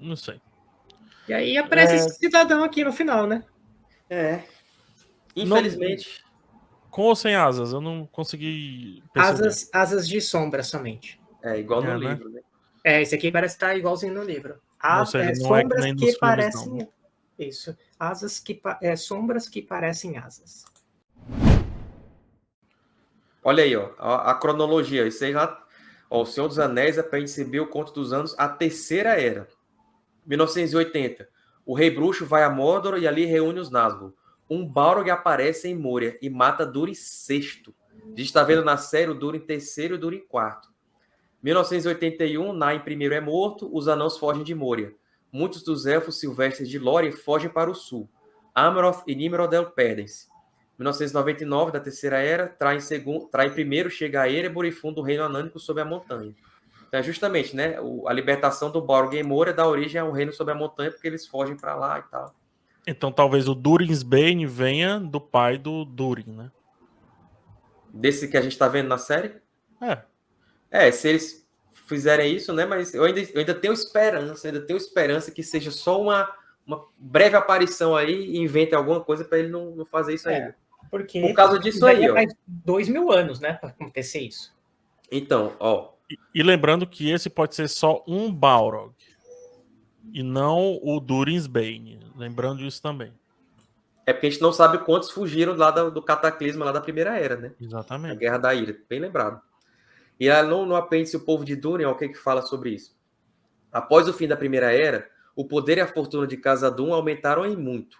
Não sei. E aí aparece é... esse cidadão aqui no final, né? É. Infelizmente. Não... Com ou sem asas? Eu não consegui. Asas, asas de sombra somente. É, igual no é, né? livro, né? É, esse aqui parece estar igualzinho no livro. Ah, é, é, sombras que, que parecem. Não. Isso. Asas que é, sombras que parecem asas. Olha aí, ó, a, a cronologia. Isso aí já. Ó, o Senhor dos Anéis é para receber o conto dos anos, a terceira era. 1980. O rei bruxo vai a Mordor e ali reúne os Nazgûl. Um Balrog aparece em Moria e mata Durin sexto. A gente está vendo na série o Durin terceiro e o Durin quarto. 1981, Nain primeiro é morto, os anãos fogem de Moria. Muitos dos elfos silvestres de Lórien fogem para o sul. Amroth e Nimrodel perdem-se. 1999, da Terceira Era, trai, segundo, trai primeiro, chega a Erebor e funda o reino anânico sob a montanha. Então é justamente, né, a libertação do Balrog em Moria dá origem ao reino sob a montanha, porque eles fogem para lá e tal. Então talvez o Durinsbane venha do pai do Durin, né? Desse que a gente está vendo na série? É. É, se eles fizerem isso, né? Mas eu ainda, eu ainda tenho esperança, ainda tenho esperança que seja só uma, uma breve aparição aí e invente alguma coisa para ele não, não fazer isso é, ainda. Porque Por causa disso aí, ó. Mais dois mil anos, né, para acontecer isso. Então, ó. E, e, lembrando que esse pode ser só um Balrog e não o Durinsbane. Lembrando isso também. É porque a gente não sabe quantos fugiram lá do, do cataclisma lá da Primeira Era, né? Exatamente. A Guerra da Ira, bem lembrado. E lá no, no apêndice O Povo de Durin, o que que fala sobre isso? Após o fim da Primeira Era, o poder e a fortuna de Casadum aumentaram em muito,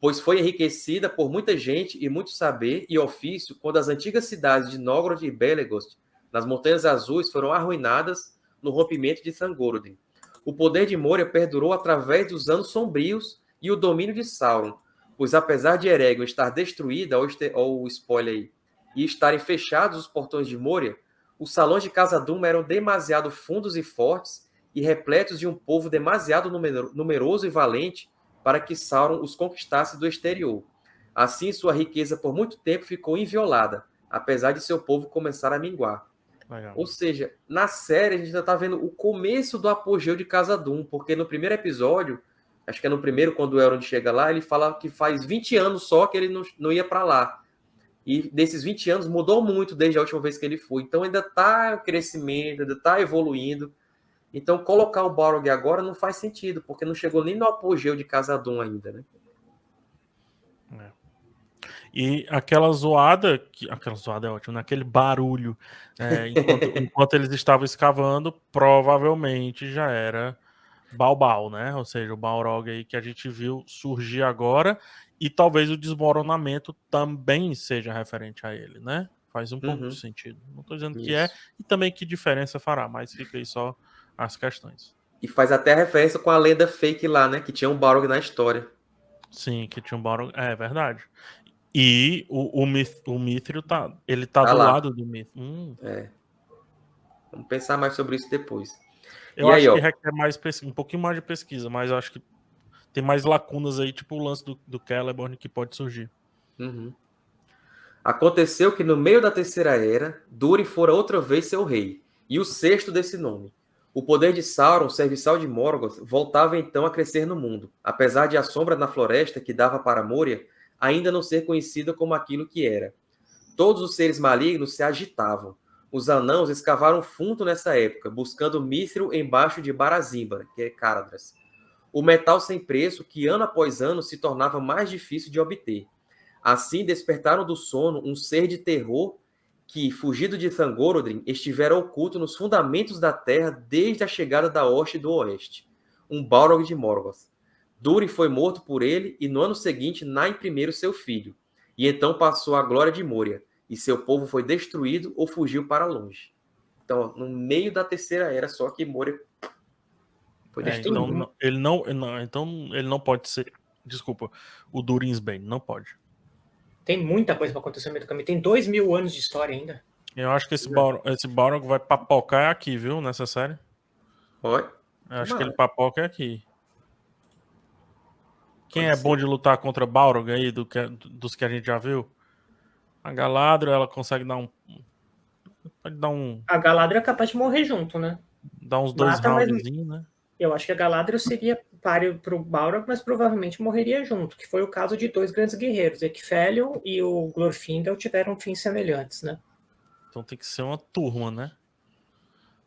pois foi enriquecida por muita gente e muito saber e ofício quando as antigas cidades de Nogrod e Belegost, nas Montanhas Azuis, foram arruinadas no rompimento de Sangoroden. O poder de Moria perdurou através dos anos sombrios e o domínio de Sauron, pois apesar de Eregion estar destruída, ou, o spoiler aí, e estarem fechados os portões de Moria, os salões de Casa Duma eram demasiado fundos e fortes e repletos de um povo demasiado numeroso e valente para que Sauron os conquistasse do exterior. Assim, sua riqueza por muito tempo ficou inviolada, apesar de seu povo começar a minguar. Legal. Ou seja, na série a gente já tá vendo o começo do apogeu de Casa Doom, porque no primeiro episódio, acho que é no primeiro, quando o Elrond chega lá, ele fala que faz 20 anos só que ele não, não ia para lá. E desses 20 anos mudou muito desde a última vez que ele foi. Então ainda tá crescimento, ainda tá evoluindo. Então colocar o Balrog agora não faz sentido, porque não chegou nem no apogeu de Casa Doom ainda, né? E aquela zoada, que, aquela zoada é ótima, naquele né? barulho, é, enquanto, enquanto, eles estavam escavando, provavelmente já era Balbal, né? Ou seja, o Balrog aí que a gente viu surgir agora, e talvez o desmoronamento também seja referente a ele, né? Faz um pouco uhum. de sentido. Não estou dizendo Isso. que é, e também que diferença fará, mas fica aí só as questões. E faz até referência com a lenda fake lá, né? Que tinha um Balrog na história. Sim, que tinha um Balrog. É, é verdade. E o, o, Mith, o Mithril tá, ele tá, tá do lá. lado do Mithril. Hum. É. Vamos pensar mais sobre isso depois. Eu e acho aí, que requer mais um pouquinho mais de pesquisa, mas eu acho que tem mais lacunas aí, tipo o lance do, do Celeborn que pode surgir. Uhum. Aconteceu que no meio da terceira era, Durin fora outra vez seu rei, e o sexto desse nome. O poder de Sauron, serviçal de Morgoth, voltava então a crescer no mundo, apesar de a sombra na floresta que dava para Moria ainda não ser conhecida como aquilo que era. Todos os seres malignos se agitavam. Os anãos escavaram fundo nessa época, buscando mithril embaixo de Barazimba, que é Caradras. O metal sem preço que ano após ano se tornava mais difícil de obter. Assim despertaram do sono um ser de terror que, fugido de Thangorodrim, estivera oculto nos fundamentos da terra desde a chegada da Hoste do Oeste, um Balrog de Morgoth. Durin foi morto por ele e no ano seguinte Nain I seu filho. E então passou a glória de Moria, e seu povo foi destruído ou fugiu para longe. Então, no meio da terceira era, só que Moria foi é, destruído. É, então, ele não, não, então ele não pode ser. Desculpa, o Durinsbane, não pode. Tem muita coisa para acontecer no meio do caminho. Tem dois mil anos de história ainda. Eu acho que esse Balrog, esse Balrog vai papocar aqui, viu? Nessa série. Oi? Eu acho que ele papoca aqui. Quem Pode é ser. bom de lutar contra Balrog aí, do que, dos que a gente já viu? A Galadriel, ela consegue dar um. Pode dar um. A Galadriel é capaz de morrer junto, né? Dar uns dois roundzinhos, né? Eu acho que a Galadriel seria páreo para o Balrog, mas provavelmente morreria junto, que foi o caso de dois grandes guerreiros, Ecfelion e o Glorfindel tiveram fins semelhantes, né? Então tem que ser uma turma, né?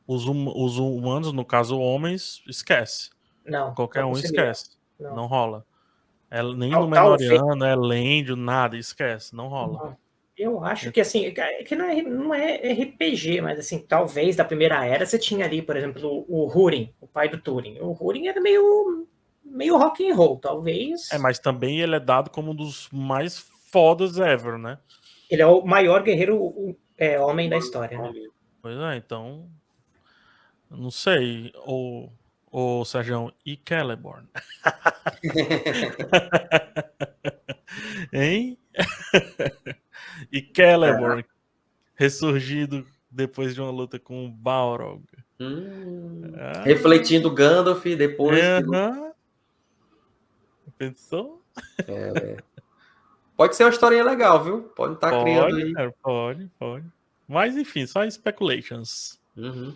Os, hum, os humanos, no caso homens, esquece. Não. Qualquer não um esquece. Não. não rola. É, nem no Menoriano, é Lendio, nada, esquece, não rola. Eu acho que assim, é que não é, não é RPG, mas assim, talvez da primeira era você tinha ali, por exemplo, o Húrin, o pai do Turing. O Húrin era meio meio rock and roll, talvez. É, mas também ele é dado como um dos mais fodas ever, né? Ele é o maior guerreiro é, homem da história, né? Pois é, então não sei, o o Sérgio e Celeborn. hein? e Celeborn, ressurgido depois de uma luta com o Balrog. Hum, ah. Refletindo Gandalf depois. Uhum. Que... Pensou? É, é. Pode ser uma historinha legal, viu? Pode estar tá criando aí. pode, pode. Mas enfim, só speculations. Uhum.